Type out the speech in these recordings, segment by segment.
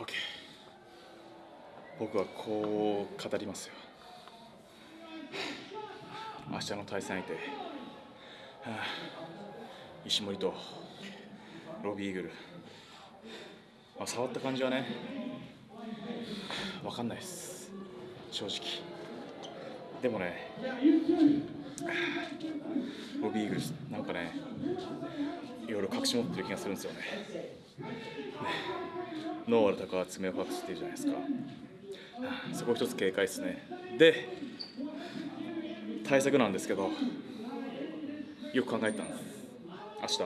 OK 僕はこう語りますよ。明日の対戦相手、はあ、石森とロビーイーグル、まあ、触った感じはね分かんないです。正直。でもねビーグルスなんかねいろいろ隠し持ってる気がするんですよね。ノーアルタカは爪を隠してるじゃないですか。そこ一つ警戒ですね。で対策なんですけどよく考えたんです。明日。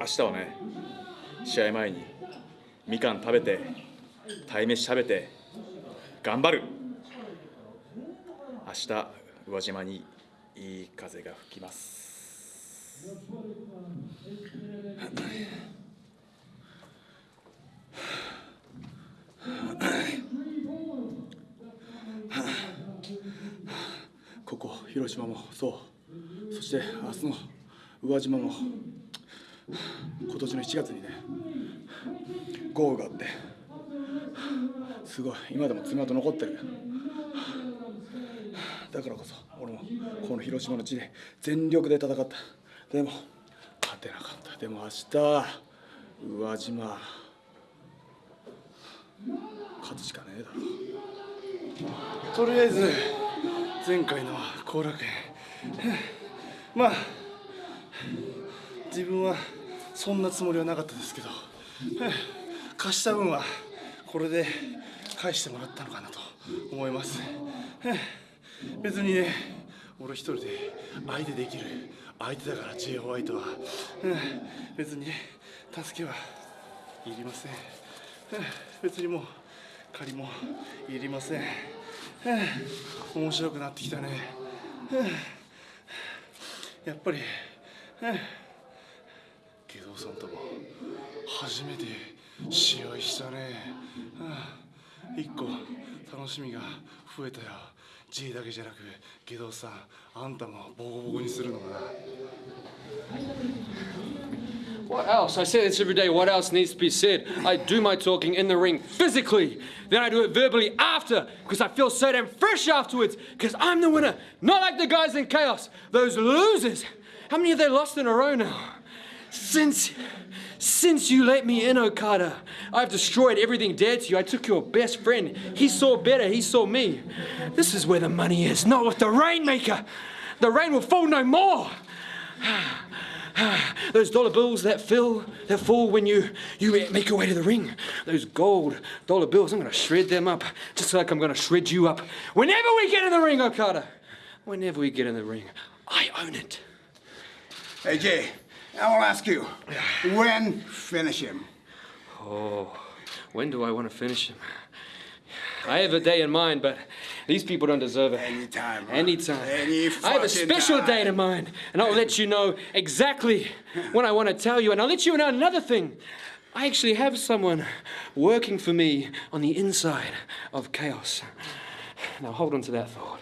明日はね試合前にみかん食べて鯛めし食べて頑張る。明日宇和島にいい風が吹きます。ここ広島もそう。そして明日の宇和島も今年の7月にね豪雨があってすごい今でも爪痕残ってる。だからこそ俺もこの広島の地で全力で戦った。でも勝てなかった。でも明日宇和島。勝つしかねえだろ。とりあえず前回の後楽園。まあ自分はそんなつもりはなかったですけど貸した分はこれで返してもらったのかなと思います。別にね俺一人で相手できる相手だから J ホワイトは。別に助けはいりません。別にもう借りもいりません。面白くなってきたね。やっぱり下道さんとも初めて試合したね。一個楽しみが増えたよ。J だけじゃなく下道さんあんたもボコボコにするのが What else? I say this every day. What else needs to be said? I do my talking in the ring physically. Then I do it verbally after because I feel so damn fresh afterwards because I'm the winner. Not like the guys in chaos. Those losers. How many have they lost in a row now? Since. Since you let me in, Okada, I've destroyed everything dear to you. I took your best friend. He saw better, he saw me. This is where the money is, not with the Rainmaker. The rain will fall no more. Those dollar bills that fill, that fall when you, you make your way to the ring. Those gold dollar bills, I'm to shred them up, just like I'm to shred you up. Whenever we get in the ring, Okada, whenever we get in the ring, I own it. Hey, Jay, I will ask you, when finish him? Oh, when do I want to finish him? I have a day in mind, but these people don't deserve it. Anytime, bro. Anytime. Any I have a special time. date in mind, and I'll let you know exactly when I want to tell you. And I'll let you know another thing. I actually have someone working for me on the inside of chaos. Now hold on to that thought.